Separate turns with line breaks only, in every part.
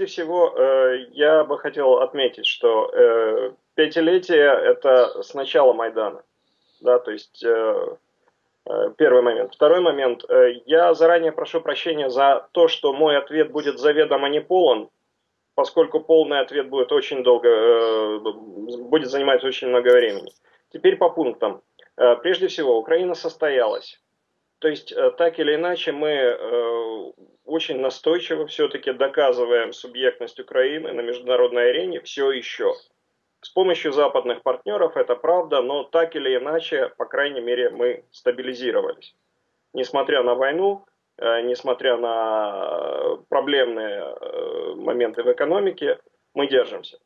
прежде всего, я бы хотел отметить, что пятилетие – это с начала Майдана. Да, то есть первый момент. Второй момент. Я заранее прошу прощения за то, что мой ответ будет заведомо не полон, поскольку полный ответ будет очень долго, будет занимать очень много времени. Теперь по пунктам. Прежде всего, Украина состоялась. То есть, э, так или иначе, мы э, очень настойчиво все-таки доказываем субъектность Украины на международной арене все еще. С помощью западных партнеров это правда, но так или иначе, по крайней мере, мы стабилизировались. Несмотря на войну, э, несмотря на проблемные моменты в экономике, мы держимся.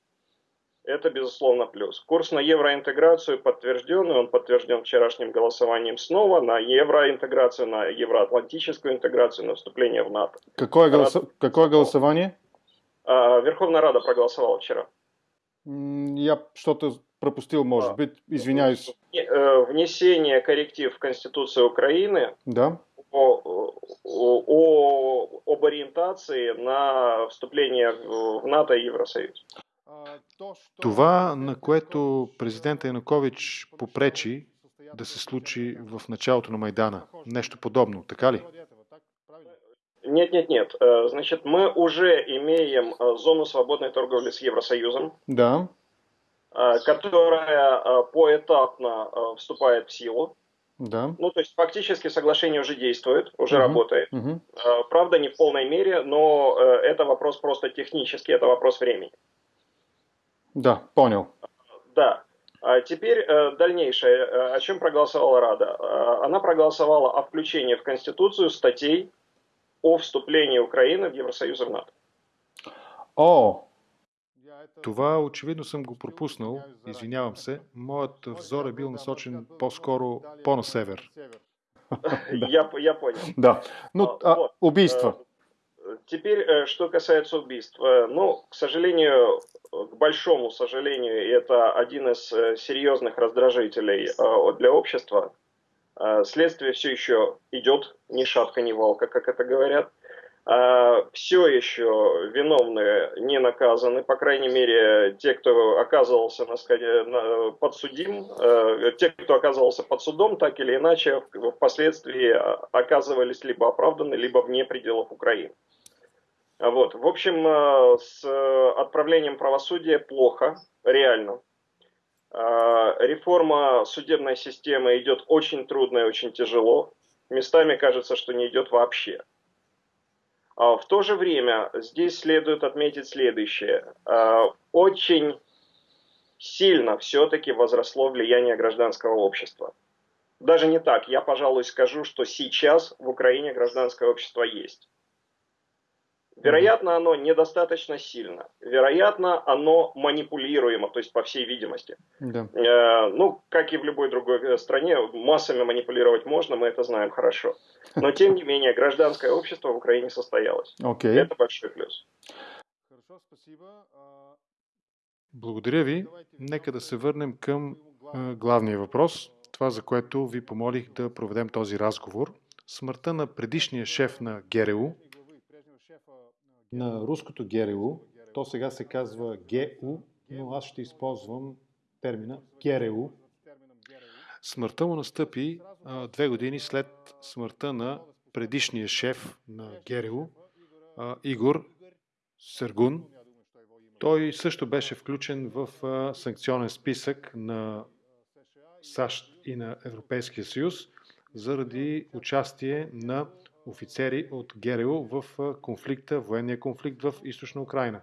Это, безусловно, плюс. Курс на евроинтеграцию подтвержден, и он подтвержден вчерашним голосованием снова на евроинтеграцию, на евроатлантическую интеграцию, на вступление в НАТО.
Какое, голос... Какое голосование?
А, Верховная Рада проголосовала вчера.
Я что-то пропустил, может а, быть, извиняюсь.
Э, внесение корректив в Конституцию Украины
да.
о, о, об ориентации на вступление в НАТО и Евросоюз.
Това, на което президента Янукович попречи да се случи в началото на Майдана. Нещо подобно, така ли?
Нет, нет, нет. Значит, мы уже имеем зону свободной торговли с Евросоюзом.
Да.
Которая поэтапно вступает в силу.
Да.
Ну, то есть фактически соглашение уже действует, уже
угу.
работает.
Угу.
Правда, не в полной мере, но это вопрос просто технический, это вопрос времени.
Да, понял.
Да. А теперь э, дальнейшее. Э, о чем проголосовала Рада? Э, она проголосовала о включении в Конституцию статей о вступлении Украины в Евросоюз и в НАТО.
О, това очевидно съм го пропуснал. Извинявам се. Моят взор е бил насочен по-скоро по-на север.
я, я понял.
Да. Ну, а, вот. убийства.
Теперь, что касается убийств. Ну, к сожалению, к большому сожалению, это один из э, серьезных раздражителей э, для общества. Э, следствие все еще идет, ни шатка, ни валка, как это говорят. Все еще виновные не наказаны, по крайней мере, те, кто оказывался на, подсудим, те, кто оказывался под судом, так или иначе, впоследствии оказывались либо оправданы, либо вне пределов Украины. Вот. В общем, э, с э, отправлением правосудия плохо, реально. Э, реформа судебной системы идет очень трудно и очень тяжело. Местами кажется, что не идет вообще. А в то же время здесь следует отметить следующее. Очень сильно все-таки возросло влияние гражданского общества. Даже не так, я, пожалуй, скажу, что сейчас в Украине гражданское общество есть. Вероятно, оно недостаточно сильно. Вероятно, оно манипулируемо, то есть по всей видимости.
Да.
Э, ну, как и в любой другой э, стране, массами манипулировать можно, мы это знаем хорошо. Но, тем не менее, гражданское общество в Украине состоялось.
Okay.
Это большой плюс.
Благодаря ви. Нека да се върнем към е, главния въпрос. Това, за което ви помолих да проведем този разговор. Смъртта на предишния шеф на ГРУ, на руското ГРУ, то сега се казва ГУ, но аз ще използвам термина ГРУ. Смъртта му настъпи а, две години след смъртта на предишния шеф на ГРУ, а, Игор Сергун. Той също беше включен в а, санкционен списък на САЩ и на Европейския съюз заради участие на офицери от ГРУ в конфликта, военния конфликт в източна Украина.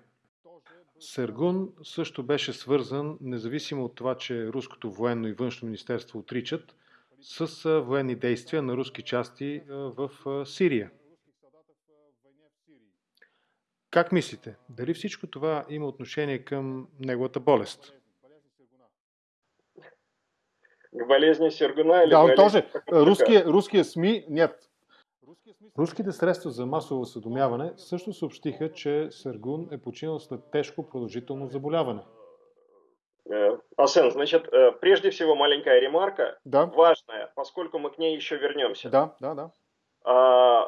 Сергун също беше свързан, независимо от това, че руското военно и външно министерство отричат, с военни действия на руски части в Сирия. Как мислите? Дали всичко това има отношение към неговата болест?
К болезни Сергуна или
Да, он тоже. Русские, русские СМИ, нет, Руските средства за масово осведомяване също съобщиха, че Сергун е починал след тежко продължително заболяване.
Е, Асен, значит, е, прежде всего маленькая ремарка,
да.
важная, поскольку мы к ней еще вернемся.
Да, да, да.
А,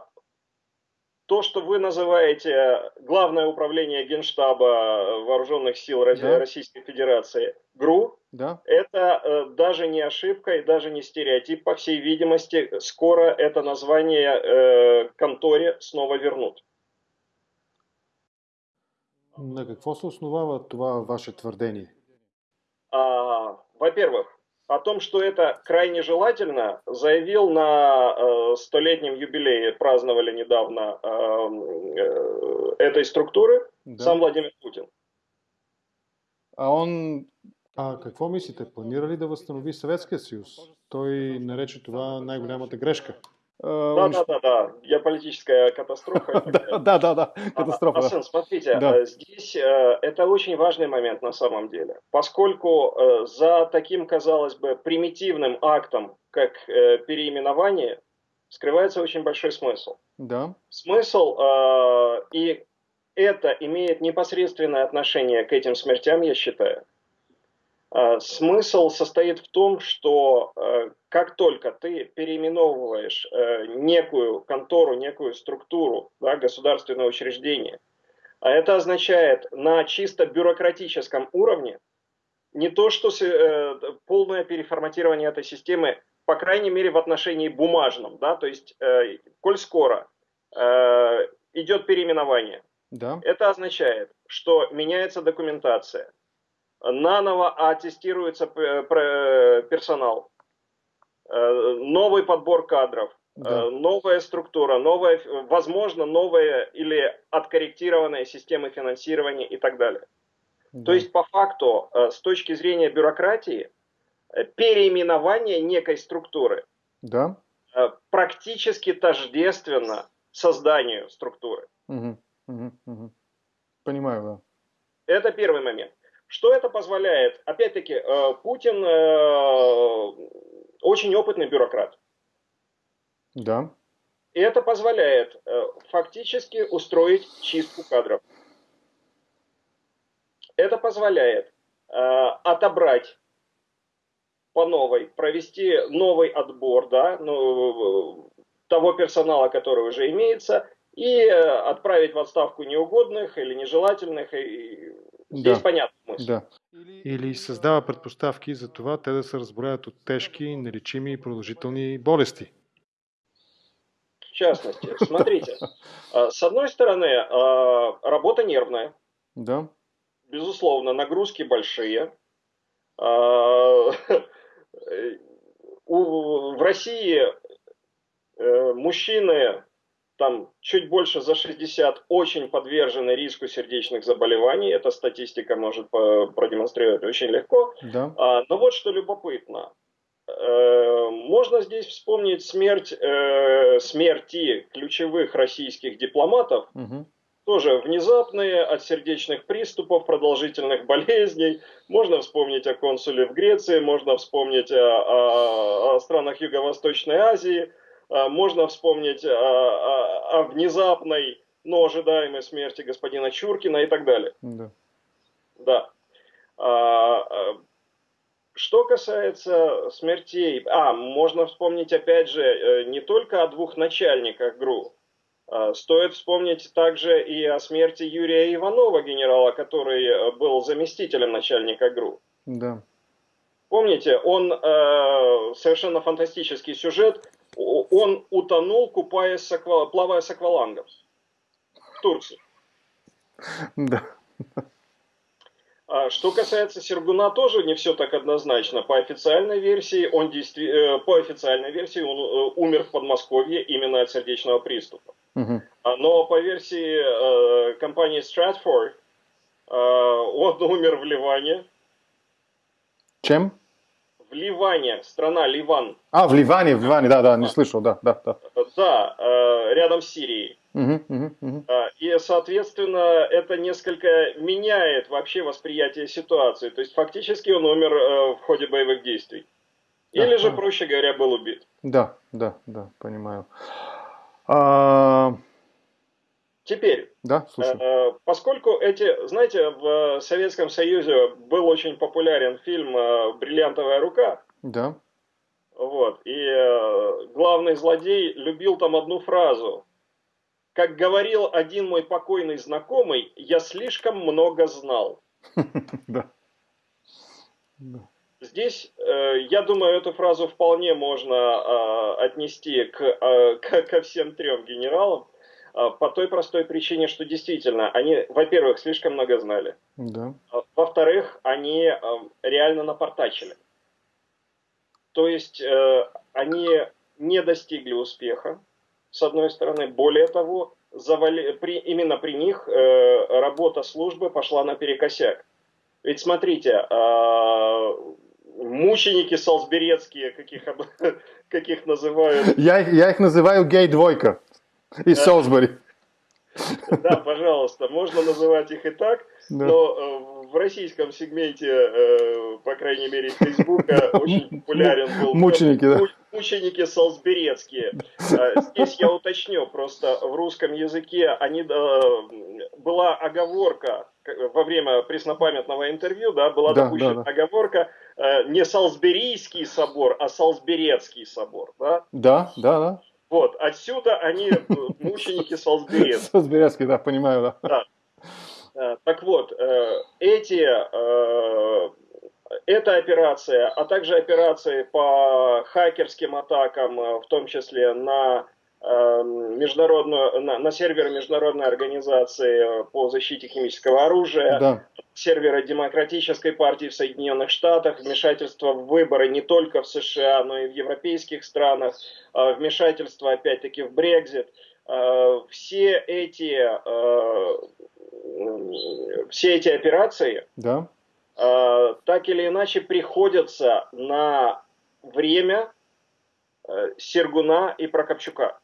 то, что вы называете Главное управление Генштаба Вооруженных сил да. Российской Федерации, ГРУ, да. это э, даже не ошибка и даже не стереотип. По всей видимости, скоро это название э, конторе снова вернут.
На какво се основава това ваше твърдение?
А, во-первых, о том, что это крайне желательно, заявил на э, столетнем юбилее, праздновали недавно э, э, этой структуры, да. сам Владимир Путин.
А он а какво мислите? Планира ли да възстанови Съветския съюз? Той нарече това най-голямата грешка.
Да, да, да, да. Геополитическая катастрофа.
Да, да, да, катастрофа.
Асан, смотрите, э, здесь э, это очень важный момент на самом деле, поскольку э, за таким, казалось бы, примитивным актом, как переименование, скрывается очень большой смысл.
Да.
Смысл, и это имеет непосредственное отношение к этим смертям, я считаю. А, смысл состоит в том, что э, как только ты переименовываешь э, некую контору, некую структуру, да, государственное учреждение, а это означает на чисто бюрократическом уровне не то, что э, полное переформатирование этой системы, по крайней мере в отношении бумажном, да, то есть, коль скоро идет переименование, да. это означает, что меняется документация, наново аттестируется персонал, э, новый подбор кадров, э, да. новая структура, новая, возможно, новая или откорректированная системы финансирования и так далее. Да. То есть, по факту, э, с точки зрения бюрократии, переименование некой структуры
да.
практически тождественно созданию структуры.
Угу, угу, угу. Понимаю, да.
Это первый момент. Что это позволяет? Опять-таки, э, Путин э, очень опытный бюрократ.
Да.
И это позволяет э, фактически устроить чистку кадров. Это позволяет отобрать по новой, провести новый отбор да, ну, того персонала, который уже имеется, и отправить в отставку неугодных или нежелательных, и Здесь да. понятно
смысл. Да. Или създава предпоставки за това те да се разброят от тежки, нелечими и продължителни болести.
В частности, смотрите, с одной стороны, работа нервная.
Да.
Безусловно, нагрузки большие. В России э, мужчины там чуть больше за 60 очень подвержены риску сердечных заболеваний. Эта статистика может продемонстрировать очень легко.
Да.
А, но вот что любопытно. Э, можно здесь вспомнить смерть, э, смерти ключевых российских дипломатов, угу. тоже внезапные от сердечных приступов, продолжительных болезней. Можно вспомнить о консуле в Греции, можно вспомнить о, о, о странах Юго-Восточной Азии – можно вспомнить о, о, о внезапной, но ожидаемой смерти господина Чуркина и так далее.
Да.
Да. А, а, что касается смертей, а, можно вспомнить опять же э, не только о двух начальниках ГРУ, Стоит вспомнить также и о смерти Юрия Иванова, генерала, который э, был заместителем начальника ГРУ.
Да.
Помните, он э, совершенно фантастический сюжет он утонул, купаясь аква... плавая с аквалангом в Турции.
Да.
А что касается Сергуна, тоже не все так однозначно. По официальной версии он действи... Э, по официальной версии он э, умер в Подмосковье именно от сердечного приступа.
Угу.
Но по версии э, компании Stratford он умер в Ливане.
Чем?
Ливане, страна Ливан.
А, в Ливане, в Ливане, да, да, не слышал, да, да, да.
Да, э, рядом с Сирией.
Угу, угу, угу.
И, соответственно, это несколько меняет вообще восприятие ситуации. То есть, фактически он умер э, в ходе боевых действий. Или да, же, проще говоря, был убит.
Да, да, да, понимаю. А... Да, слушай.
Э, поскольку эти, знаете, в Советском Союзе был очень популярен фильм э, «Бриллиантовая рука».
Да.
Вот, и э, главный злодей любил там одну фразу. как говорил один мой покойный знакомый, я слишком много знал. Да. Здесь, э, я думаю, эту фразу вполне можно э, отнести к, э, ко всем трем генералам, э, по той простой причине, что действительно, они, во-первых, слишком много знали. Да. Во-вторых, они э, реально напортачили. То есть, э, они не достигли успеха, с одной стороны. Более того, завали, при, именно при них э, работа службы пошла наперекосяк. Ведь смотрите, мученики солсберецкие, каких, каких называют...
Я, я их называю гей-двойка из да. Солсбери.
Да, пожалуйста, можно называть их и так, да. но э, в российском сегменте, э, по крайней мере, Фейсбука очень популярен был...
Мученики, да?
Мученики солсберецкие. Э, здесь я уточню, просто в русском языке они, была оговорка во время преснопамятного интервью, да, была да, допущена да, да. оговорка не Салсберийский собор, а Салсберецкий собор, да?
Да, да, да.
Вот, отсюда они мученики Салсберецкие.
Салсберецкие, да, понимаю, да. да.
Э, так вот, э, эти, э, эта операция, а также операции по хакерским атакам, в том числе на международную, на, на серверы международной организации по защите химического оружия, да. серверы Демократической партии в Соединенных Штатах, вмешательство в выборы не только в США, но и в европейских странах, вмешательство опять-таки в Брекзит. Все эти все эти операции да. э, так или иначе приходятся на время э, Сергуна и Прокопчука.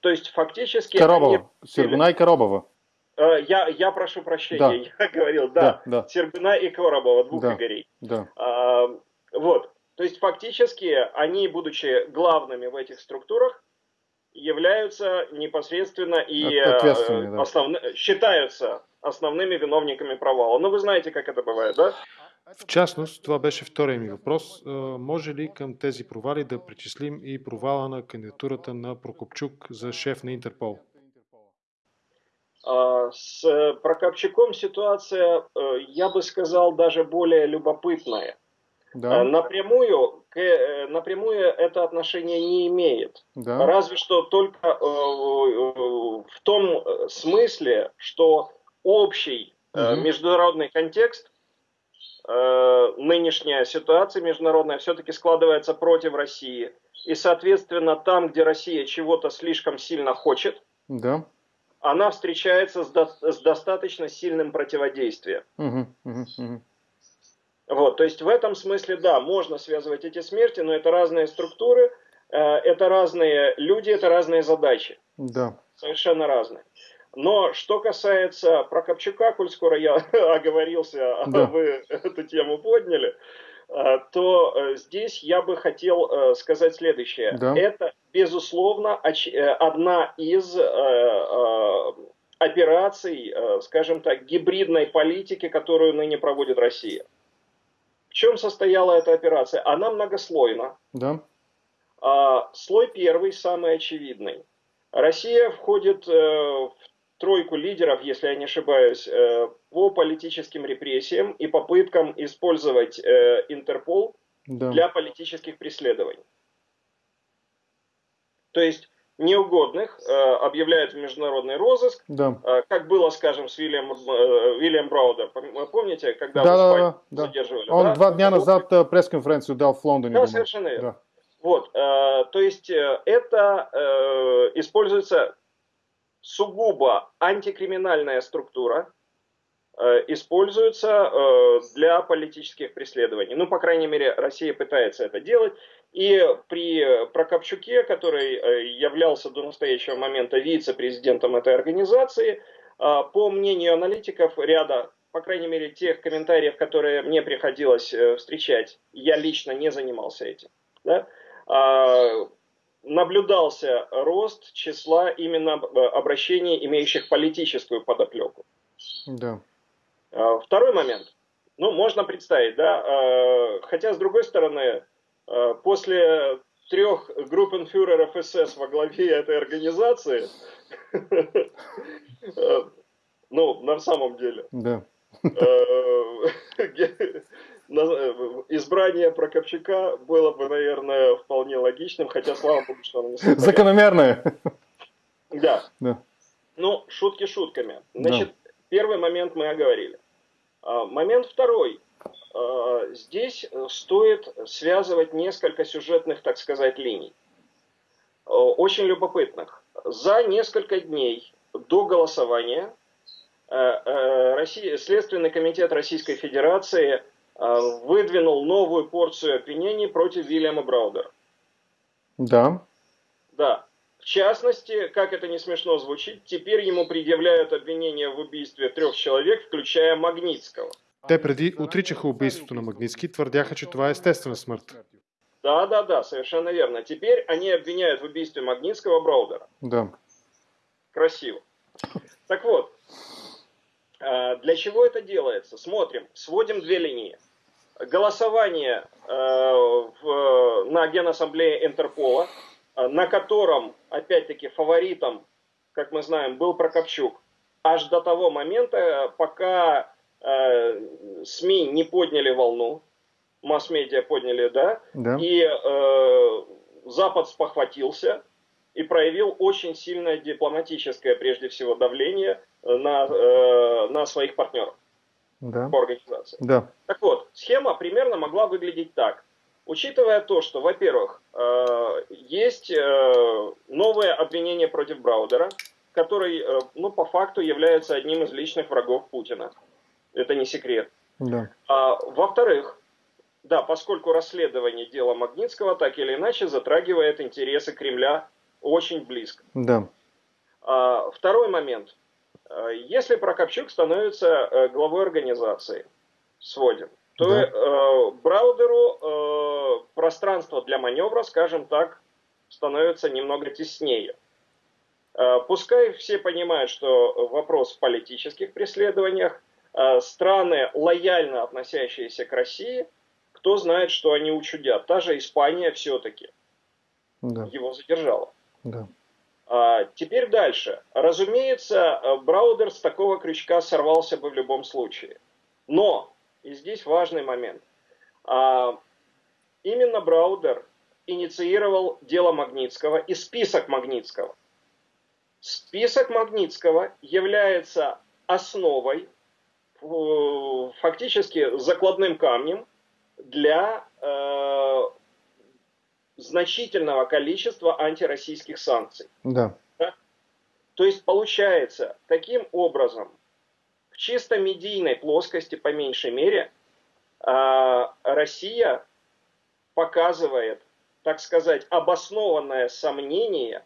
То есть фактически...
Коробова. Они... Сергуна и Коробова.
Э, я, я прошу прощения, да. я говорил, да, да, да. Сергуна и Коробова, двух да. Игорей.
Да.
А, вот. То есть фактически они, будучи главными в этих структурах, являются непосредственно и э, основ... считаются основными виновниками провала. Но вы знаете, как это бывает, да?
В частност, това беше втория ми въпрос. Може ли към тези провали да причислим и провала на кандидатурата на Прокопчук за шеф на Интерпол?
С Прокопчуком ситуация, я бы сказал, даже более любопытная. Да. Напрямую, напрямую это отношение не имеет. Да. Разве что только в том смысле, что общий угу. международный контекст, э, нынешняя ситуация международная все-таки складывается против России. И, соответственно, там, где Россия чего-то слишком сильно хочет,
да.
она встречается с, до, с достаточно сильным противодействием.
Угу, угу, угу.
Вот, то есть в этом смысле, да, можно связывать эти смерти, но это разные структуры, э, это разные люди, это разные задачи.
Да.
Совершенно разные. Но что касается Прокопчука, коль скоро я оговорился, а да. вы эту тему подняли, а, то э, здесь я бы хотел э, сказать следующее. Да. Это, безусловно, э, одна из операций, скажем так, гибридной политики, которую ныне проводит Россия. В чем состояла эта операция? Она многослойна.
Да.
А, слой первый, самый очевидный. Россия входит в тройку лидеров, если я не ошибаюсь, э, по политическим репрессиям и попыткам использовать э, Интерпол да. для политических преследований. То есть неугодных э, объявляют в международный розыск,
да.
как было, скажем, с Вильям, Вильям Браудер. Помните, когда
да, да, да, задерживали? Он да? два дня назад пресс-конференцию дал в Лондоне.
Да, совершенно верно. Да. Вот, то есть это используется сугубо антикриминальная структура э, используется э, для политических преследований. Ну, по крайней мере, Россия пытается это делать. И при Прокопчуке, который э, являлся до настоящего момента вице-президентом этой организации, по мнению аналитиков ряда, по крайней мере, тех комментариев, которые мне приходилось встречать, я лично не занимался этим. Да? Наблюдался рост числа именно э, обращений, имеющих политическую подоплеку.
Да.
А, второй момент. Ну, можно представить, да, а, хотя, с другой стороны, а, после трех группенфюреров СС во главе этой организации, ну, на самом деле,
да.
избрание Прокопчука было бы, наверное, вполне логичным, хотя, слава богу, что оно не
состоялось. Закономерное.
Да. да. Ну, шутки шутками. Значит, да. первый момент мы оговорили. А, момент второй. А, здесь стоит связывать несколько сюжетных, так сказать, линий. Очень любопытных. За несколько дней до голосования Россия, Следственный комитет Российской Федерации выдвинул новую порцию обвинений против Вильяма Браудера.
Да.
Да. В частности, как это не смешно звучит, теперь ему предъявляют обвинение в убийстве трех человек, включая Магнитского.
Те преди отричаха убийството на Магнитски, твърдяха, че това е естествена смърт.
Да, да, да, совершенно верно. Теперь они обвиняют в убийстве Магнитского Браудера.
Да.
Красиво. Так вот, а, для чего это делается? Смотрим, сводим две линии. Голосование в, на Генассамблее Интерпола – Э, на котором, опять-таки, фаворитом, как мы знаем, был Прокопчук, аж до того момента, пока э, СМИ не подняли волну, масс-медиа подняли, да,
да.
и э, Запад спохватился и проявил очень сильное дипломатическое, прежде всего, давление на, э, на своих партнеров
да.
по организации.
Да.
Так вот, схема примерно могла выглядеть так. Учитывая то, что, во-первых, э, есть э, новое обвинение против Браудера, который, э, ну, по факту является одним из личных врагов Путина. Это не секрет.
Да.
А, во-вторых, да, поскольку расследование дела Магнитского так или иначе затрагивает интересы Кремля очень близко.
Да.
А, второй момент. Если Прокопчук становится главой организации, сводим, то да. э, Браудеру э, пространство для маневра, скажем так, становится немного теснее. Э, пускай все понимают, что вопрос в политических преследованиях, э, страны, лояльно относящиеся к России, кто знает, что они учудят. Та же Испания все-таки
да.
его задержала.
Да.
А, теперь дальше. Разумеется, Браудер с такого крючка сорвался бы в любом случае. Но и здесь важный момент. А, именно Браудер инициировал дело Магнитского и список Магнитского. Список Магнитского является основой, фактически закладным камнем для э, значительного количества антироссийских санкций.
Да.
да. То есть получается, таким образом чисто медийной плоскости, по меньшей мере, а, Россия показывает, так сказать, обоснованное сомнение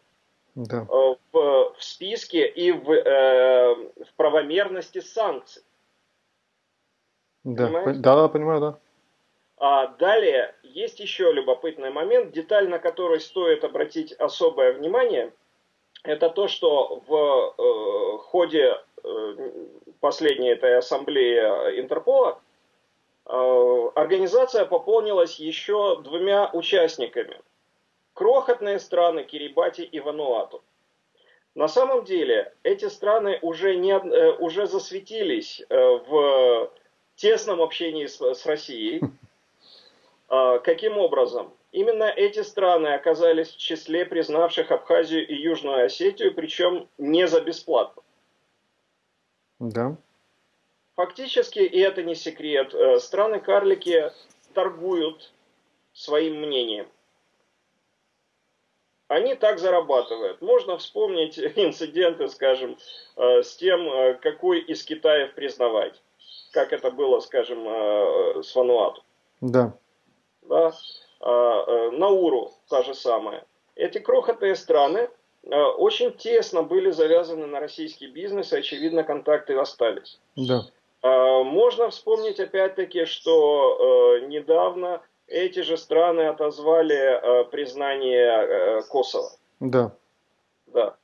да.
Э, в, в списке и в, э, в правомерности санкций.
Да, да, да, понимаю, да.
А далее есть еще любопытный момент, деталь на который стоит обратить особое внимание, это то, что в э, ходе э, последней этой ассамблеи Интерпола, э, организация пополнилась еще двумя участниками. Крохотные страны Кирибати и Вануату. На самом деле эти страны уже, не, э, уже засветились э, в тесном общении с, с Россией. Каким образом? Именно эти страны оказались в числе признавших Абхазию и Южную Осетию, причем не за бесплатно.
Да.
Фактически, и это не секрет, э, страны-карлики торгуют своим мнением. Они так зарабатывают. Можно вспомнить инциденты, скажем, э, с тем, э, какой из Китаев признавать. Как это было, скажем, с Вануату.
Да.
Да. Науру та же самая. Эти крохотные страны очень тесно были завязаны на российский бизнес, и, очевидно, контакты остались.
Да.
А, можно вспомнить опять-таки, что э, недавно эти же страны отозвали э, признание э, Косово.
Да.
Да.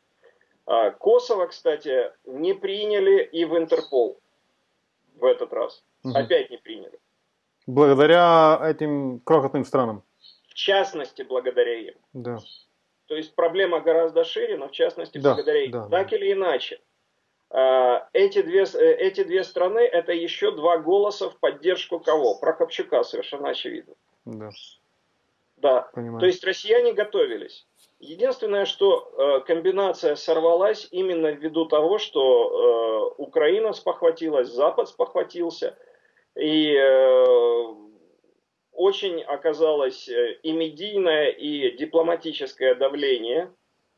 А, Косово, кстати, не приняли и в Интерпол в этот раз. Угу. Опять не приняли.
Благодаря этим крохотным странам.
в частности благодаря им.
Да.
То есть проблема гораздо шире, но в частности
Да,
благодаря им.
да,
так
да.
или иначе, а, эти две, э, эти две страны это еще два голоса в поддержку кого? Прокопчука, совершенно очевидно.
Да.
Да.
Понимаю.
То есть россияне готовились. Единственное, что э, комбинация сорвалась именно ввиду того, что э, Украина спохватилась, Запад спохватился, и э, очень оказалось э, и медийное, и дипломатическое давление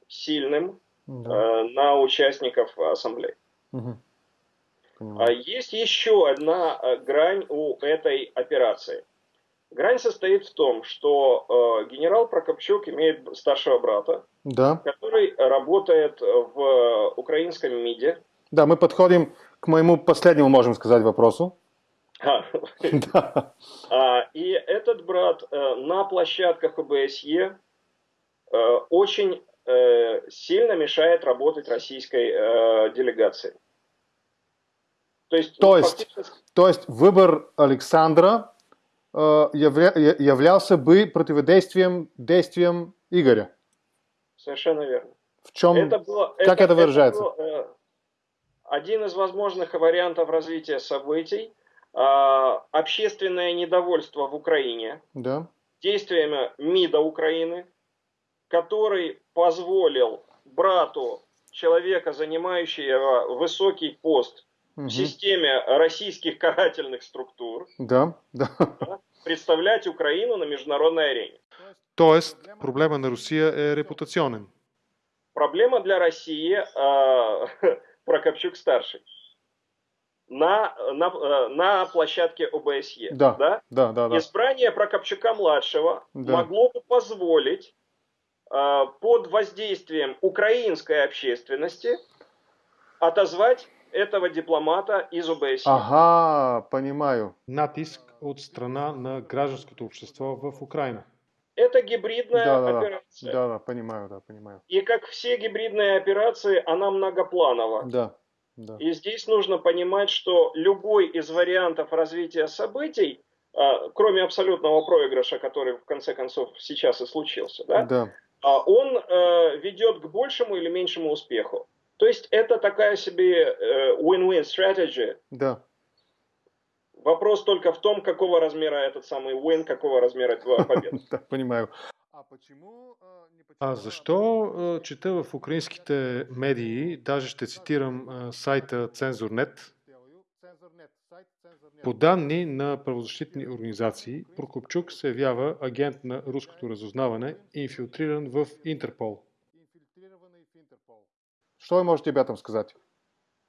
сильным
Да.
э, на участников ассамблеи.
Понимаю.
Есть еще одна грань у этой операции. Грань состоит в том, что э, генерал Прокопчук имеет старшего брата,
Да.
который работает в украинском МИДе.
Да, мы подходим к моему последнему, можем сказать, вопросу. Да.
а, И этот брат э, на площадках ОБСЕ э, очень э, сильно мешает работать российской делегации. То есть,
То есть-
фактически-
То есть выбор Александра явля- являлся бы противодействием действиям Игоря.
совершенно верно.
В чем?
Это было,
как это выражается?
был, э, один из возможных вариантов развития событий. А, общественное недовольство в Украине
Да.
действиями МИДа Украины, который позволил брату человека, занимающего высокий пост
Мгм.
в системе российских карательных структур,
Да. Да.
представлять Украину на международной арене.
Тоест, проблема на Русия е репутационен.
Проблема для России а, Прокопчук старший на, на, э, на площадке ОБСЕ.
Да.
Да?
Да, да, да.
Избрание Прокопчука младшего
Да.
могло бы позволить а, под воздействием украинской общественности отозвать этого дипломата из ОБСЕ.
Ага, понимаю. Натиск от страна на гражданското общество в Украина.
Это гибридная
Да, да, да.
операция.
Да, да, понимаю, да, понимаю.
И как все гибридные операции, она многопланова.
Да, да.
И здесь нужно понимать, что любой из вариантов развития событий, а, кроме абсолютного проигрыша, который в конце концов сейчас и случился, да,
Да.
а, он э, ведет к большему или меньшему успеху. То есть это такая себе э, win-win strategy.
Да.
Вопрос только в том, какого размера этот самый win, какого размера твоя победа.
Да, понимаю. А защо чета в украинските медии, даже ще цитирам сайта Цензурнет, по данни на правозащитни организации, Прокопчук се явява агент на руското разузнаване, инфилтриран в Интерпол. Что вы можете об этом сказать?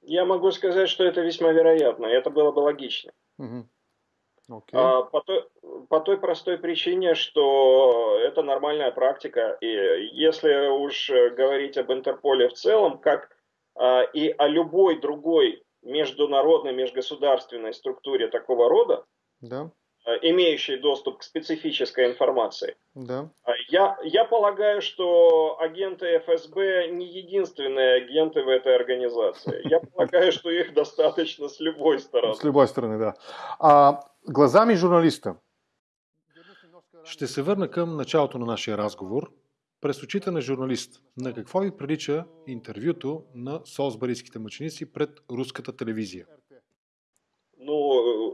Я могу сказать, что это весьма вероятно, и это было бы логично.
Мгм. Окей.
А, по, той, по той простой причине, что это нормальная практика. И если уж э, говорить об Интерполе в целом, как а, и о любой другой международной, межгосударственной структуре такого рода,
Да,
а, имеющей доступ к специфической информации,
да.
а, я, я полагаю, что агенты ФСБ не единственные агенты в этой организации. Я полагаю, что их достаточно с любой стороны.
С любой стороны, да. А, глазами журналиста. Ще се върна към началото на нашия разговор. През очите на журналист, на какво ви прилича интервюто на Солсбарийските мъченици пред руската телевизия?
Ну,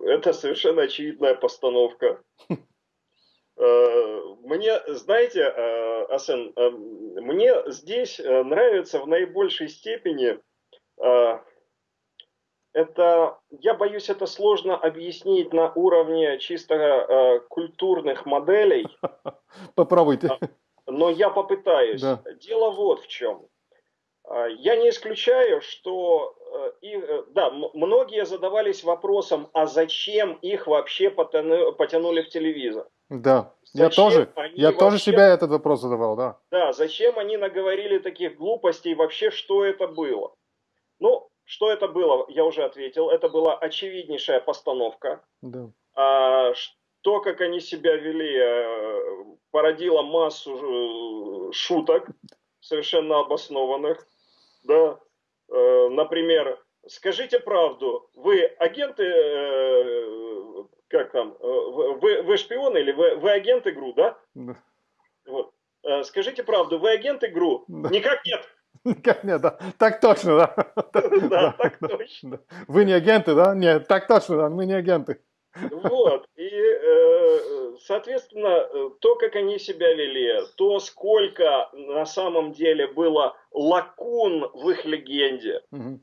это совершенно очевидная постановка. Э, Мне, знаете, Асен, мне здесь нравится в наибольшей степени это, я боюсь, это сложно объяснить на уровне чисто э, культурных моделей,
Попробуйте.
но я попытаюсь.
Да.
Дело вот в чем. А, Я не исключаю, что э, и, э, да, многие задавались вопросом, а зачем их вообще потяну- потянули в телевизор?
Да. Я
Зачем
тоже, я тоже
вообще-
себя этот вопрос задавал, да.
Да, зачем они наговорили таких глупостей, вообще что это было? Ну, что это было, я уже ответил, это была очевиднейшая постановка.
Да.
А что, как они себя вели, э, породило массу э, шуток, совершенно обоснованных. Да. Э, Например, скажите правду, вы агенты как там, вы, вы шпион или вы, вы агент игру, да? Да. Вот. Скажите правду, вы агент игру? Да. Никак нет.
Никак нет, да. Так точно, да.
Да, так точно.
Вы не агенты, да? Нет, так точно, да, мы не агенты.
Вот, и, э, соответственно, то, как они себя вели, то, сколько на самом деле было лакун в их легенде, угу.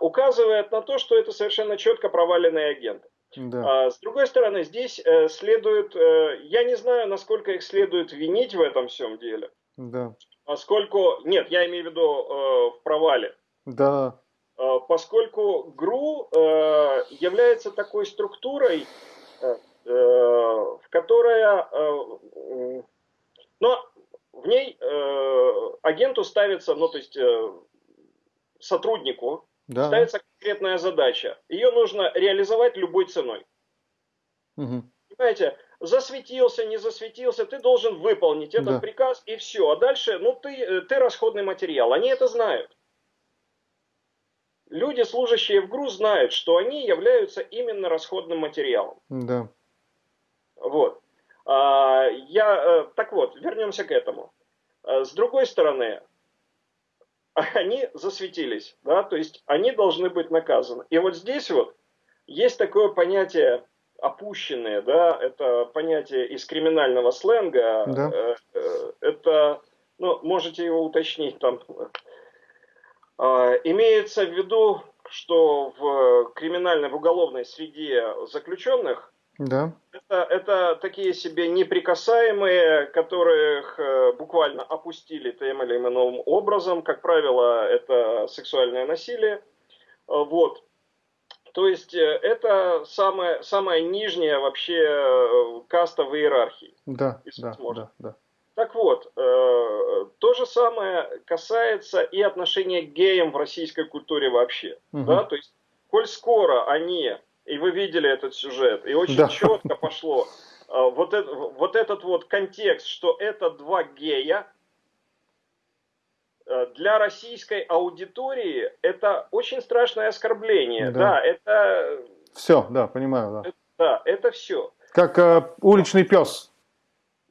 указывает на то, что это совершенно четко проваленные агенты. Да. А, с другой стороны, здесь э, следует, я не знаю, насколько их следует винить в этом всем деле. Да. Поскольку, нет, я имею в виду в провале.
Да.
Э, поскольку ГРУ э, является такой структурой, э, в которая, но в ней агенту ставится, ну то есть сотруднику да. ставится конкретная задача. Ее нужно реализовать любой ценой. Угу. Понимаете, засветился, не засветился, ты должен выполнить этот да. приказ и все. А дальше, ну ты, ты расходный материал. Они это знают люди, служащие в ГРУ, знают, что они являются именно расходным материалом.
Да.
Вот. А, я, э, так вот, вернемся к этому. А, с другой стороны, они засветились, да, то есть они должны быть наказаны. И вот здесь вот есть такое понятие опущенное, да, это понятие из криминального сленга, да. Э, э, это, ну, можете его уточнить там, а, имеется в виду, что в криминальной, в уголовной среде заключенных
да.
это, это такие себе неприкасаемые, которых э, буквально опустили тем или иным образом. Как правило, это сексуальное насилие. Вот. То есть э, это самая, самая нижняя вообще э, каста в иерархии.
Да, да, да, да.
Так вот, э, то же самое касается и отношения к геям в российской культуре вообще. Угу. Да? То есть, коль скоро они, и вы видели этот сюжет, и очень да. четко пошло, э, вот, это, вот этот вот контекст, что это два гея, для российской аудитории это очень страшное оскорбление. Да, да это...
Все, да, понимаю, да.
Это, да, это все.
Как э, уличный пес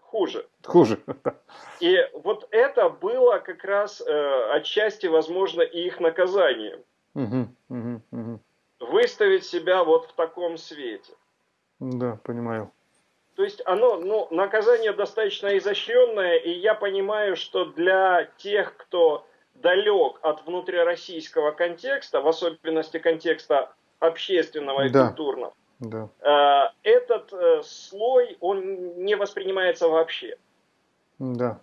хуже.
Хуже.
И вот это было как раз э, отчасти, возможно, и их наказанием.
Угу, угу, угу.
Выставить себя вот в таком свете.
Да, понимаю.
То есть оно, ну, наказание достаточно изощренное, и я понимаю, что для тех, кто далек от внутрироссийского контекста, в особенности контекста общественного и да. культурного,
да.
Э, этот э, слой, он не воспринимается вообще.
Да.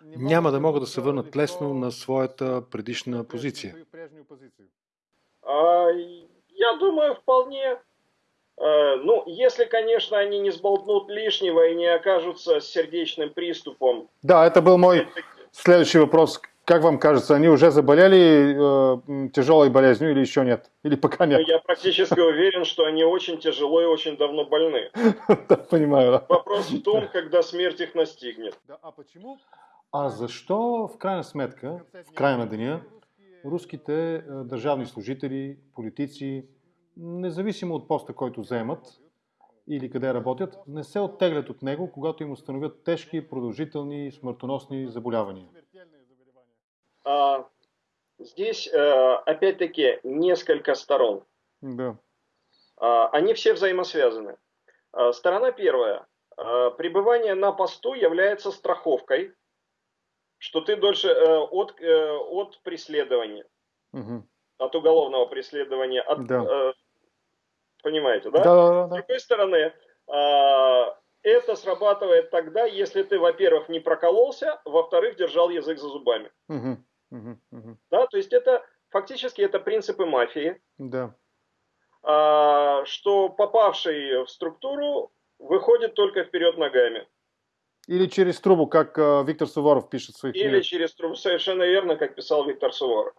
Няма да могат да се върнат лесно на своята предишна позиция.
А, я думаю, вполне. Э, ну, если, конечно, они не сболтнут лишнего и не окажутся с сердечным приступом.
Да, это был мой следующий вопрос как вам кажется, они уже заболели э, тяжелой болезнью или еще нет? Или пока нет?
Ну, я практически уверен, что они очень тяжело и очень давно больны.
Да, понимаю. Да.
Вопрос в том, когда смерть их настигнет.
А почему? А защо в крайна сметка, в края на деня, руските държавни служители, политици, независимо от поста, който заемат или къде работят, не се оттеглят от него, когато им установят тежки, продължителни, смъртоносни заболявания?
А, здесь, э, опять-таки, несколько сторон.
Да.
А, они все взаимосвязаны. А, сторона первая. Пребывание на посту является страховкой, что ты дольше э, от, э, от преследования, угу. от уголовного преследования, от,
да.
Понимаете, да?
Да, да, да.
С другой стороны, это срабатывает тогда, если ты, во-первых, не прокололся, во-вторых, держал язык за зубами.
Угу.
Да, то есть это фактически это принципы мафии.
Да.
А, что попавший в структуру выходит только вперед ногами.
Или через трубу, как э, Виктор Суворов пишет в своих
Или книгах. через трубу, совершенно верно, как писал Виктор Суворов.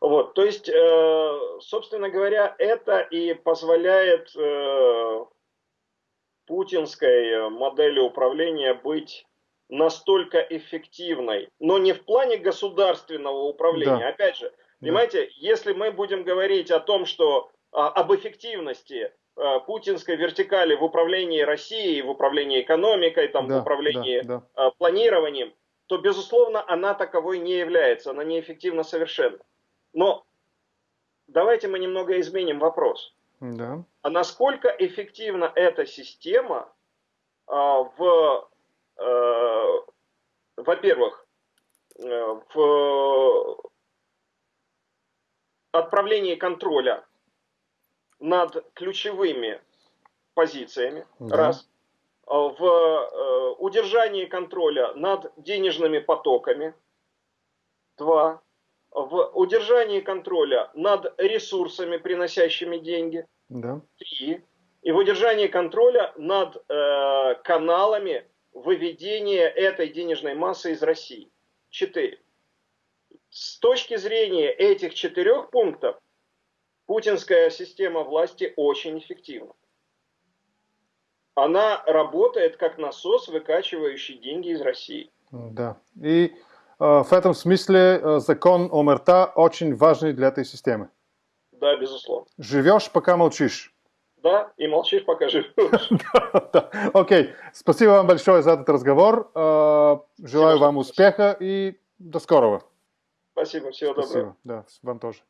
Вот, то есть, э, собственно говоря, это и позволяет э, путинской модели управления быть настолько эффективной, но не в плане государственного управления. Да. Опять же, понимаете, да. если мы будем говорить о том, что а, об эффективности э, путинской вертикали в управлении Россией, в управлении экономикой, там,
Да,
в управлении
да, да.
э, планированием, то, безусловно, она таковой не является, она неэффективна совершенно. Но давайте мы немного изменим вопрос.
Да.
А насколько эффективна эта система а, в, э, во-первых, э, в отправлении контроля над ключевыми позициями,
Да.
раз, А, в э, удержании контроля над денежными потоками, два, в удержании контроля над ресурсами, приносящими деньги,
Да.
три, и в удержании контроля над э, каналами выведения этой денежной массы из России. Четыре. С точки зрения этих четырех пунктов, путинская система власти очень эффективна. Она работает как насос, выкачивающий деньги из России.
Да. И в этом смысле э, закон ОМРТА очень важный для этой системы.
Да, безусловно.
Живешь, пока молчишь.
Да, и молчишь, пока живешь.
Окей, спасибо вам большое за этот разговор. Э, Желаю вам успеха и до скорого.
Спасибо, всего доброго.
Спасибо. Да, вам тоже.